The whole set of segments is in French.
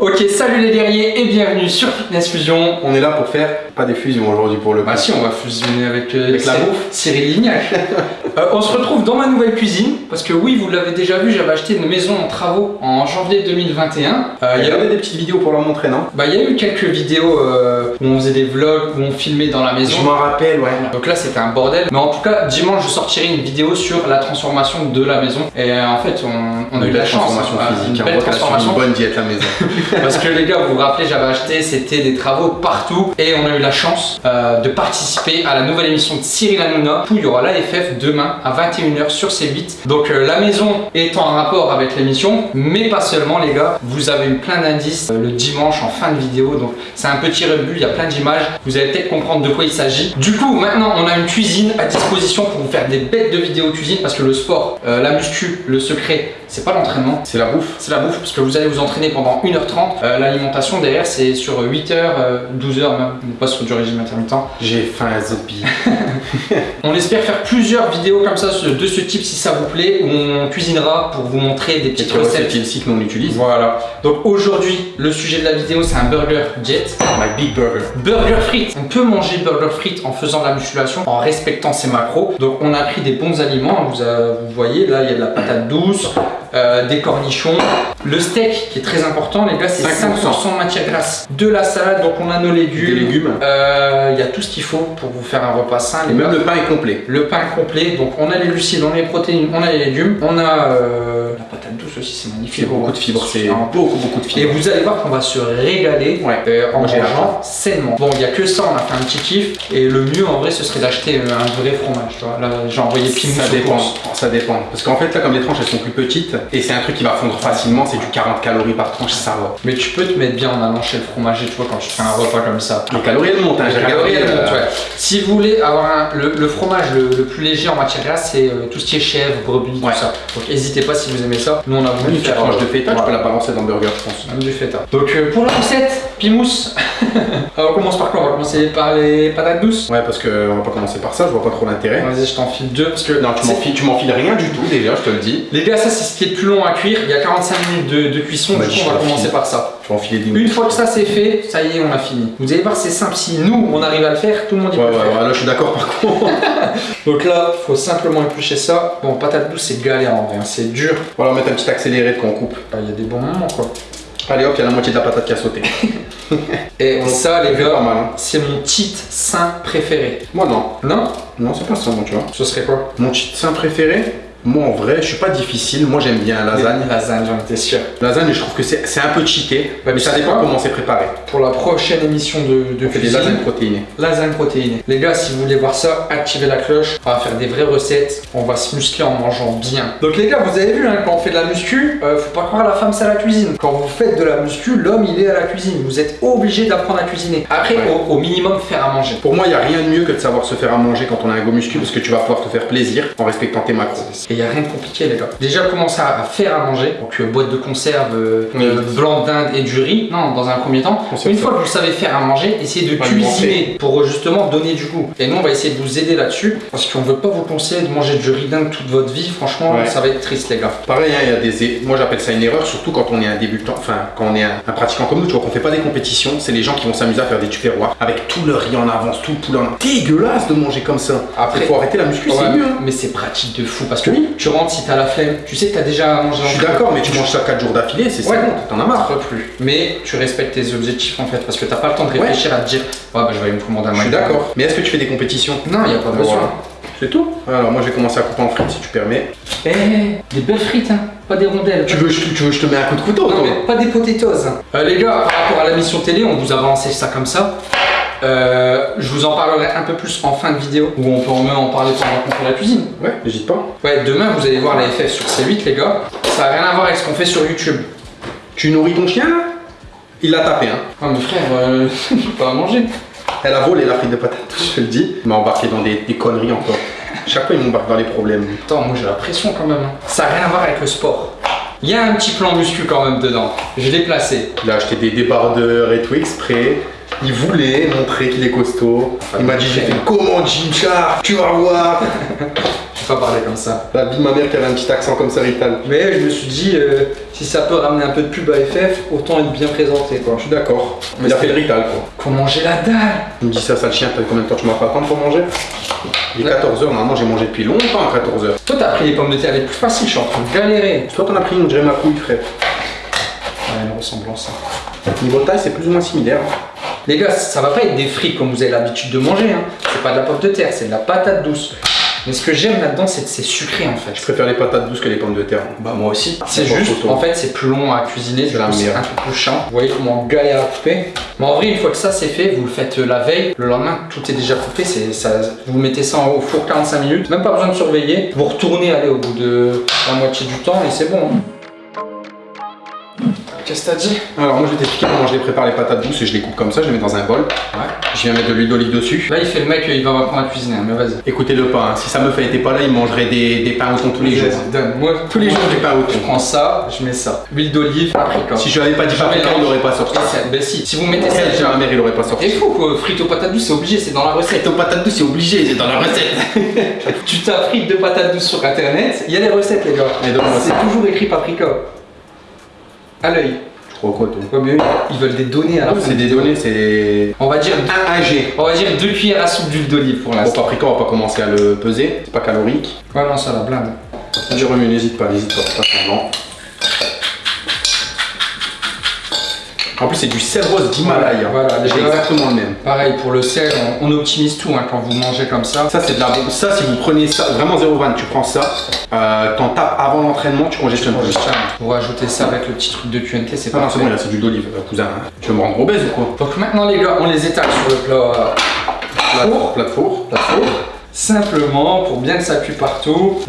Ok, salut les guerriers et bienvenue sur Fitness Fusion. On est là pour faire pas des fusions aujourd'hui pour le Bah si, on va fusionner avec, euh, Avec la bouffe. Cyril Lignac. Euh, on se retrouve dans ma nouvelle cuisine parce que oui, vous l'avez déjà vu, j'avais acheté une maison en travaux en janvier 2021. Euh, Il y avait des petites vidéos pour leur montrer, non? Bah, il y a eu quelques vidéos où on faisait des vlogs, où on filmait dans la maison. Je m'en rappelle, ouais. Donc là c'était un bordel, mais en tout cas dimanche je sortirai une vidéo sur la transformation de la maison et en fait on, on a eu de la chance, transformation hein, physique. une On belle transformation une bonne diète la maison. parce que les gars vous vous rappelez j'avais acheté c'était des travaux partout. Et on a eu la chance euh, de participer à la nouvelle émission de Cyril Hanouna où il y aura l'AFF demain à 21h sur C8 donc euh, la maison est en rapport avec l'émission mais pas seulement les gars. Vous avez eu plein d'indices euh, le dimanche en fin de vidéo. Donc c'est un petit rebut il y a plein d'images. Vous allez peut-être comprendre de quoi il s'agit. Du coup maintenant on a une cuisine à disposition pour vous faire des bêtes de vidéos cuisine parce que le sport la muscu le secret c'est pas l'entraînement C'est la bouffe. c'est la bouffe parce que vous allez vous entraîner pendant 1h30. Euh, L'alimentation derrière c'est sur 8h, 12h même, on pas sur du régime intermittent. J'ai faim à zombie. On espère faire plusieurs vidéos comme ça de ce type si ça vous plaît où on cuisinera pour vous montrer des petites recettes ici que l'on utilise. Voilà. Donc aujourd'hui le sujet de la vidéo c'est un burger jet. My big burger. Burger frites. On peut manger burger frites en faisant de la musculation, en respectant ses macros. Donc on a pris des bons aliments. Vous, euh, vous voyez là, il y a de la patate douce, euh, des cornichons, le steak qui est très important. Les gars, c'est 5% 5%. de matière grasse. De la salade, donc on a nos légumes. Des légumes. Euh, Il y a tout ce qu'il faut pour vous faire un repas sain. Et même le pain est complet. Le pain complet, donc on a les glucides, on a les protéines, on a les légumes, on a euh, la douce aussi, c'est Il y magnifique. a beaucoup de fibres. C'est beaucoup, beaucoup de et fibres. vous allez voir qu'on va se régaler Ouais. euh, en mangeant sainement. Bon, il n'y a que ça, on a fait un petit kiff. Et le mieux en vrai, ce serait d'acheter euh, un vrai fromage. Tu vois. Là, j'ai envoyé Ça dépend, ça dépend. Parce qu'en fait, là, comme les tranches elles sont plus petites, et c'est un truc qui va fondre facilement, c'est du 40 calories par tranche, ça va. Mais tu peux te mettre bien en allant chez le fromager, tu vois, quand tu fais un repas comme ça. Les calories elles montent, hein, Les calories, elles euh, montent, ouais. Si vous voulez avoir un- le, le fromage le, le plus léger en matière grasse, c'est euh, tout ce qui est chèvre, brebis, Ouais. tout ça. Donc n'hésitez pas si vous aimez ça. Nous on a voulu une tranche de feta, tu peux la balancer dans le burger, je pense. Même du feta. Donc euh, pour la recette, Pimous. Alors, on commence par quoi? On va commencer par les patates douces? Ouais, parce qu'on va pas commencer par ça, je vois pas trop l'intérêt. Vas-y, je t'en file deux parce que Non, tu tu m'enfiles rien du tout déjà, je te le dis. Les gars, ça c'est ce qui est le plus long à cuire. Il y a 45 minutes de, de cuisson, Bah, du coup je on va commencer par ça. Tu vas enfiler des Une fois que ça c'est fait, ça y est, on a fini. Vous allez voir, c'est simple. Si nous on arrive à le faire, tout le monde y Ouais, peut ouais, le faire. ouais, là je suis d'accord par contre. Donc là, faut simplement éplucher ça. Bon, patate douce, c'est galère en vrai, hein, c'est dur. On va mettre un petit accéléré de quand on coupe. Bah, Il y a des bons moments quoi. Allez hop, il y a la moitié de la patate qui a sauté. Et ça, les gars. Hein. c'est mon cheat sain préféré. Moi non. Non? Non, c'est pas ça, moi, tu vois. Ce serait quoi? Mon cheat sain préféré? Moi en vrai, je suis pas difficile. Moi j'aime bien la lasagne. Lasagne, j'en étais sûr. Lasagne, je trouve que c'est un peu cheaté. Mais ça dépend comment c'est préparé. Pour la prochaine émission de, de On fait des cuisine, lasagnes protéinées. Lasagne protéinée. Les gars, si vous voulez voir ça, activez la cloche. On va faire des vraies recettes. On va se muscler en mangeant bien. Donc les gars, vous avez vu, hein, quand on fait de la muscu, euh, faut pas croire la femme c'est à la cuisine. Quand vous faites de la muscu, l'homme il est à la cuisine. Vous êtes obligé d'apprendre à cuisiner. Après, Ouais. au, au minimum, faire à manger. Pour moi, il n'y a rien de mieux que de savoir se faire à manger quand on a un go muscu parce que tu vas pouvoir te faire plaisir en respectant tes macros. Et il n'y a rien de compliqué les gars. Déjà commencer à faire à manger, donc euh, boîte de conserve, euh, euh, blanc d'Inde et du riz. Non, dans un premier temps. Une fois que vous savez faire à manger, essayez de cuisiner pour euh, justement donner du goût. Et nous on va essayer de vous aider là-dessus parce qu'on veut pas vous conseiller de manger du riz d'Inde toute votre vie. Franchement, Ouais. ça va être triste les gars. Pareil, hein, il y a des. Moi j'appelle ça une erreur, surtout quand on est un débutant, enfin quand on est un, un pratiquant comme nous, tu vois qu'on fait pas des compétitions, c'est les gens qui vont s'amuser à faire des tupperwares avec tout le riz en avance, tout le poulet en. Dégueulasse de manger comme ça. Après- il faut arrêter la muscu, Ouais, c'est mieux. hein. Mais c'est pratique de fou parce que Oui. Tu rentres si t'as la flemme, tu sais que t'as déjà mangé Je suis d'accord, mais tu manges ça 4 jours d'affilée, c'est Ouais. c'est bon, t'en as marre. Plus. Mais tu respectes tes objectifs en fait parce que t'as pas le temps de réfléchir à te dire ouais bah je vais me commander un Je suis d'accord. Mais est-ce que tu fais des compétitions? Non, il a pas besoin. Voilà. C'est tout Alors moi je vais commencer à couper en frites si tu permets. Eh, des belles frites, hein, pas des rondelles. Tu veux, je- tu veux que je te mets un coup de couteau Non, toi mais pas des potatoes. Euh, les gars, par rapport à la mission télé, on vous a balancé ça comme ça. Euh, je vous en parlerai un peu plus en fin de vidéo où on peut en en parler pendant qu'on fait la cuisine. Ouais, n'hésite pas. Ouais, demain vous allez voir la FF sur C8, les gars. Ça n'a rien à voir avec ce qu'on fait sur YouTube. Tu nourris ton chien là? Il l'a tapé hein. Ah, mais frère, euh, pas à manger. Elle a volé la frite de patate, je te le dis. Il m'a embarqué dans des, des conneries encore. Chaque fois il m'embarque dans les problèmes. Attends, moi j'ai la pression quand même. hein. Ça n'a rien à voir avec le sport. Il y a un petit plan muscu quand même dedans. Je l'ai placé. Il a acheté des débardeurs et tout exprès. Il voulait montrer qu'il est costaud. Il m'a dit j'ai fait comment Jimchar Tu vas voir Tu peux pas parler comme ça. La vie de ma mère qui avait un petit accent comme ça, Rital. Mais je me suis dit, euh, si ça peut ramener un peu de pub à FF, autant être bien présenté quoi. Je suis d'accord. Mais Il a fait le Rital, quoi. Qu'on mangeait la dalle Tu me dis ça, sale chien, t'as combien de temps tu m'as pas attendre pour manger? Il est Ouais. 14h, normalement j'ai mangé depuis longtemps à 14h. Toi t'as pris les pommes de terre les plus faciles, je suis en train de galérer. Toi t'en as pris une, dirait ma couille, frère. Ouais, une ressemblance. Niveau taille, c'est plus ou moins similaire. Les gars, ça va pas être des frites comme vous avez l'habitude de manger. Hein. C'est pas de la pomme de terre, c'est de la patate douce. Mais ce que j'aime là-dedans, c'est que c'est sucré en fait. Je préfère les patates douces que les pommes de terre. Bah moi aussi. C'est juste, en fait, c'est plus long à cuisiner, C'est un peu plus chiant. Vous voyez comment on galère à couper. Mais en vrai, une fois que ça c'est fait, vous le faites euh, la veille, le lendemain, tout est déjà coupé. C'est ça, vous mettez ça au four 45 minutes, même pas besoin de surveiller. Vous retournez, allez, au bout de la moitié du temps et c'est bon. hein. Qu'est-ce que t'as dit? Alors moi je vais t'expliquer comment je les prépare les patates douces et je les coupe comme ça, je les mets dans un bol. Ouais. Je viens mettre de l'huile d'olive dessus. Là, il fait le mec, il va m'apprendre à cuisiner, hein, mais vas-y. Écoutez le pain, hein. si ça me fait était pas là, il mangerait des, des pains au thon tous les jours. Donne-moi Tous les jours des pains au Je thon. prends ça, je mets ça. Huile d'olive, paprika. Si je l'avais pas dit Je paprika, il n'aurait pas sorti. Ben si, si vous mettez ça déjà. ma mère, il aurait pas sorti. Et fou quoi, frites aux patates douces, c'est obligé, c'est dans la recette. aux patates douces, c'est obligé, c'est dans la recette. Tu tapes frites de patates douces sur internet, il y a les recettes les gars. C'est toujours écrit paprika. À l'œil. Je crois quoi, toi Ouais, mais eux, ils veulent des données à la fin. C'est des données, c'est. On va dire, 1 G. on va dire deux cuillères à soupe d'huile d'olive pour l'instant. paprika, on va pas commencer à le peser, c'est pas calorique. Ouais, non, ça la blinde. Si je remue, n'hésite pas, n'hésite pas, pas En plus, c'est du sel rose d'Himalaya. Voilà, exactement le même. Pareil pour le sel, on, on optimise tout hein, quand vous mangez comme ça. Ça, c'est de la. Ça, si vous prenez ça, vraiment 0,20, tu prends ça, euh, t'en tapes avant l'entraînement, tu congestionnes plus. Vous rajoutez ça avec le petit truc de QNT, c'est Ah non, pas c'est bon, là, c'est du d'olive, euh, cousin. Tu veux me rendre obèse ou quoi Donc maintenant les gars, on les étale sur le plat euh, Plat de four. four, plat de four. plat four. Simplement pour bien que ça cuit partout.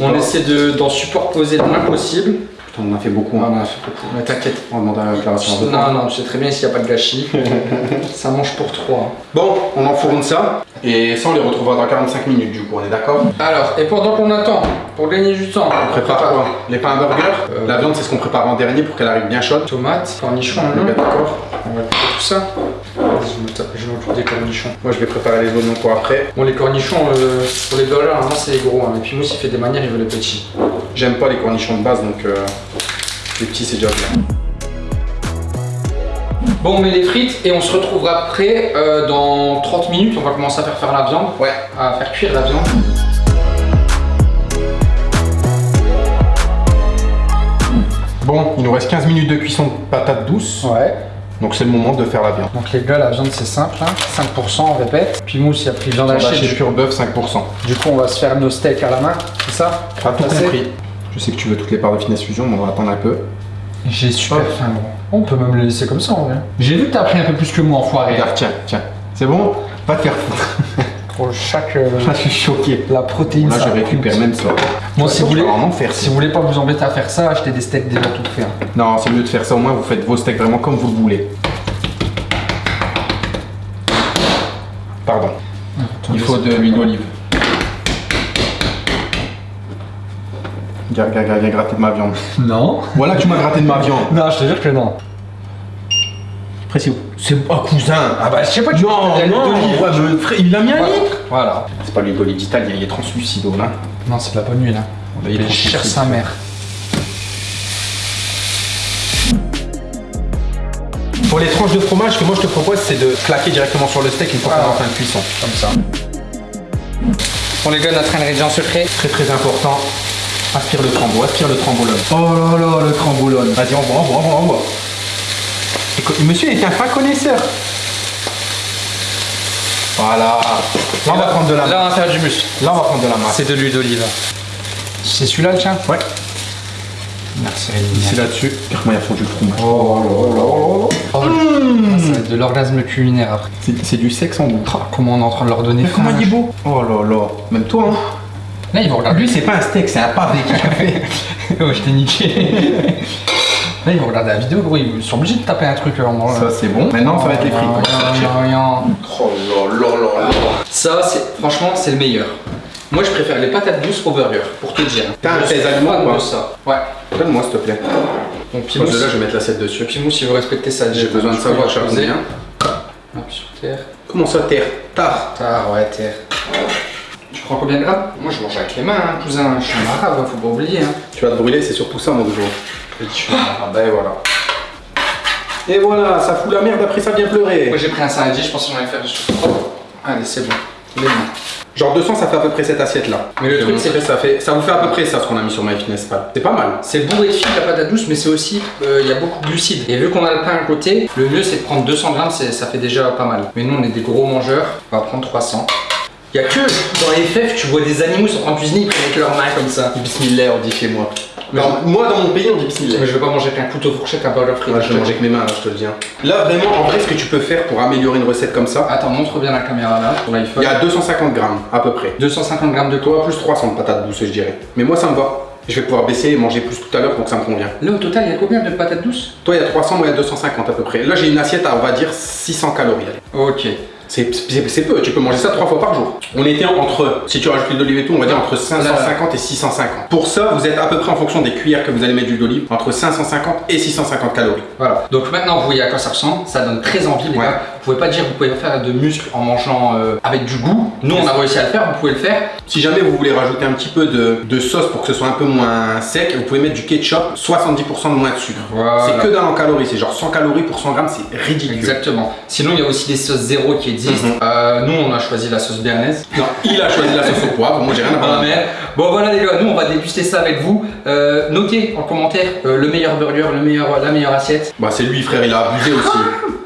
Pas. On essaie de- d'en superposer le moins possible. Putain, on en a fait beaucoup. Ah, Hein. on a fait beaucoup. Mais t'inquiète. On va demander à la déclaration. Non, non, je sais très bien s'il n'y a pas de gâchis. ça mange pour trois. Bon, on enfourne ça. Et ça, on les retrouvera dans 45 minutes, du coup, on est d'accord? Alors, et pendant qu'on attend, pour gagner du temps, On prépare quoi? Les pains à burger? Euh, La viande, c'est ce qu'on prépare en dernier pour qu'elle arrive bien chaude. Tomates, cornichons, On d'accord On va couper tout ça. Vas-y, Je m'occupe- des cornichons. Moi, je vais préparer les oignons pour après. Bon, les cornichons, euh, pour les burgers, normalement c'est les gros. Hein. Et puis Mousse, il fait des manières, il veut les petits. J'aime pas les cornichons de base, donc euh, les petits, c'est déjà bien. Bon, on met les frites et on se retrouvera après euh, dans 30 minutes. On va commencer à faire faire la viande. Ouais. À faire cuire la viande. Bon, il nous reste 15 minutes de cuisson de patates douces. Ouais. Donc, c'est le moment de faire la viande. Donc les gars, la viande c'est simple, hein. 5% on répète. Puis Mousse il a pris viande hachée. Du, Pure Bœuf, 5%. du coup on va se faire nos steaks à la main, c'est ça? T'as tout compris. Je sais que tu veux toutes les parts de finesse fusion, mais on va attendre un peu. J'ai super faim gros. On peut même le laisser comme ça en vrai. J'ai vu que t'as pris un peu plus que moi enfoiré. Regarde, tiens, tiens. C'est bon Va te faire foutre. Pour chaque... euh, Là, je suis choqué. la protéine Là, je récupère même ça. Bon si vous voulez... faire Si vous voulez pas vous embêter à faire ça, achetez des steaks déjà tout faits. hein. Non, c'est mieux de faire ça au moins, vous faites vos steaks vraiment comme vous le voulez. Pardon. Il faut de l'huile d'olive. Regarde, regarde, regarde, gratter de ma viande. Non. Voilà, tu m'as gratté de ma viande. Non, je te jure que non. Après, c'est. Oh, cousin Ah bah je sais pas, tu Non, non, ouais, frère, il a mis un Voilà. litre Voilà. C'est pas l'huile d'olive d'Italie, il est translucido là. Non, c'est de la bonne huile. Hein. Il est cher translucide. sa mère. Pour les tranches de fromage, ce que moi je te propose, c'est de claquer directement sur le steak une fois qu'on est en fin de cuisson. Comme ça. Bon les gars, notre ingrédient secret. Très très important. Aspire le trambo, aspire le trambolone. Oh là là, le trambolone. Vas-y, envoie, envoie, envoie, envoie. Écoute, Monsieur est un fin connaisseur. Voilà. Là, on va prendre de la Là, on va faire du muscle. Là, on va prendre de la masse. C'est de l'huile d'olive. C'est celui-là le tien Ouais. Merci C'est là-dessus. Regarde-moi, il a fondu le fromage. Oh, Ah, Ça va être de l'orgasme culinaire après. C'est du sexe en boucle. Comment on est en train de leur donner Mais comment il est beau? Oh là là. Même toi, hein. Là, ils vont regarder. Lui, c'est pas un steak, c'est un pavé qu'il a fait. oh, je t'ai niqué. Là, ils vont regarder la vidéo, gros. Ils sont obligés de taper un truc euh, en mangeant. Ça, c'est bon. Maintenant, ça va être les frites. Rien. Oh là là là là. Ça, c'est franchement, c'est le meilleur. Moi, je préfère les patates douces au burger, pour te dire. T'as un pèse aliments fan ou ça. Ouais. Donne-moi, s'il te plaît. Donc, Parce Pimous, que là, je vais mettre l'assiette dessus. Pimous, il veut respecter ça. J'ai besoin de savoir, combien. Hop, sur terre. Comment ça, terre? Tard. Ah ouais, terre. Tu prends combien de grammes? Moi je mange avec les mains, hein, cousin. Je suis un arabe, faut pas oublier. Hein. Tu vas te brûler, c'est surtout ça, mon gros. Je suis un arabe, et voilà. Et voilà, ça fout la merde, après ça vient pleurer. Moi j'ai pris un saladier, je pensais que j'en allais faire juste trop. Allez, c'est bon. Les mains. Genre 200, ça fait à peu près cette assiette-là. Mais le truc, c'est montrer, ça fait, ça vous fait à peu près ça ce qu'on a mis sur MyFitnessPal. C'est pas mal. C'est bourré de fibres, la patate douce, mais c'est aussi, euh, il y a beaucoup de glucides. Et vu qu'on a le pain à côté, le mieux c'est de prendre 200 grammes, ça fait déjà pas mal. Mais nous on est des gros mangeurs, on va prendre 300. Il y a que dans les FF, tu vois des animaux sur en cuisine, ils prennent avec leurs mains comme ça. Bismillah, on dit chez moi. Dans- moi, dans mon pays, on dit bismillah. Mais je vais pas manger avec un couteau fourchette, un burger frit. Ouais, je vais manger avec mes mains, là, je te le dis. hein. Là, vraiment, en vrai, ce que tu peux faire pour améliorer une recette comme ça, Attends, montre bien la caméra là, sur l'iPhone. il y a 250 grammes à peu près. 250 grammes de quoi plus 300 de patates douces, je dirais. Mais moi, ça me va. Je vais pouvoir baisser et manger plus tout à l'heure, donc ça me convient. Là au total, il y a combien de patates douces? Toi, il y a 300, moi, il y a 250 à peu près. Là, j'ai une assiette à, on va dire, 600 calories. Ok. C'est peu, tu peux manger ça trois fois par jour. On était entre, si tu rajoutes l'huile d'olive et tout, on va dire entre 550 et 650. Pour ça, vous êtes à peu près en fonction des cuillères que vous allez mettre d'huile d'olive, entre 550 et 650 calories. Voilà. Donc maintenant, vous voyez à quoi ça ressemble. Ça donne très envie, les Ouais. gars. Vous pouvez pas dire que vous pouvez faire de muscles en mangeant euh, avec du goût. Nous, on a réussi à le faire. Vous pouvez le faire. Si jamais vous voulez rajouter un petit peu de, de sauce pour que ce soit un peu moins sec, vous pouvez mettre du ketchup, 70% de moins de sucre. Voilà. C'est que dalle en calories, c'est genre 100 calories pour 100 grammes, c'est ridicule. Exactement. Sinon, il y a aussi des sauces zéro qui existent. Mhm. Euh, nous, on a choisi la sauce béarnaise. Non, il a choisi la sauce au poivre, moi j'ai rien à Ah, voir. mais- Bon voilà les gars, nous on va déguster ça avec vous. Euh, notez en commentaire euh, le meilleur burger, le meilleur, la meilleure assiette. Bah c'est lui frère, il a abusé aussi.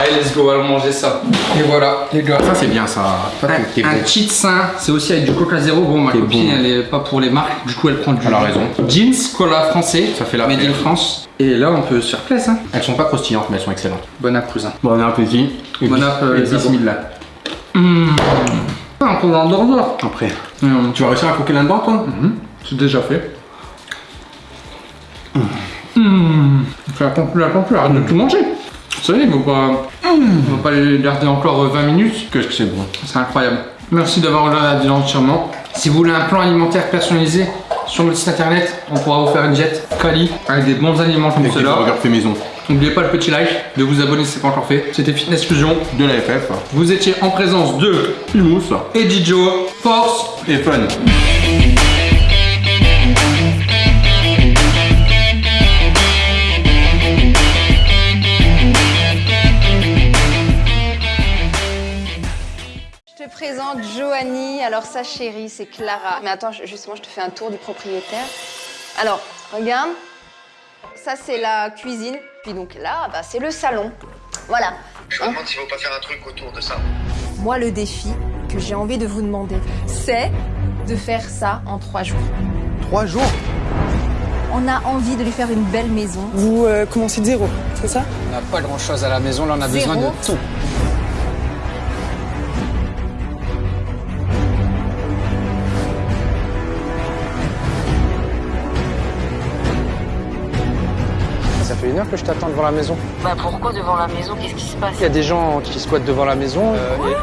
Allez let's go, allons manger ça. Et voilà les gars. ça c'est bien ça. Toi, Un bon. cheat sain, c'est aussi avec du coca zéro. Bon, ma copine bon. elle est pas pour les marques, du coup elle prend du. Elle a raison. Jeans, cola français. Ça fait la Made in. France. Et là on peut se faire plaisir. Hein. Elles sont pas croustillantes mais elles sont excellentes. Bon app, cousin. Bon appétit. Et Bon app, euh, bismillah. Mmh. Ah, on peut en dormir. Après. Mmh. Tu vas réussir à croquer là-dedans toi? C'est déjà fait. Mmh. Fais la conclu, la conclu, arrête de tout manger. Ça y est, faut pas... on va pas les garder encore euh, 20 minutes. Qu'est-ce que c'est bon. C'est incroyable. Merci d'avoir regardé la vidéo entièrement. Si vous voulez un plan alimentaire personnalisé sur notre site internet, on pourra vous faire une diète quali avec des bons aliments comme cela. fait maison. N'oubliez pas le petit like, de vous abonner si ce n'est pas encore fait. C'était Fitness Fusion. De la FF. Vous étiez en présence de Humus. Eddie Joe, Force Et fun. Présente Joanie. Alors, sa chérie, c'est Clara. Mais attends, justement, je te fais un tour du propriétaire. Alors, regarde. Ça, c'est la cuisine. Puis donc là, bah, c'est le salon. Voilà. Je me demande s'il ne faut pas faire un truc autour de ça. Moi, le défi que j'ai envie de vous demander, c'est de faire ça en trois jours. Trois jours On a envie de lui faire une belle maison. Vous euh, commencez de zéro, c'est ça? On n'a pas grand chose à la maison, là on a Zéro. besoin de tout. Que je t'attends devant la maison. Bah pourquoi devant la maison? Qu'est-ce qui se passe? Il y a des gens qui squattent devant la maison. euh, et-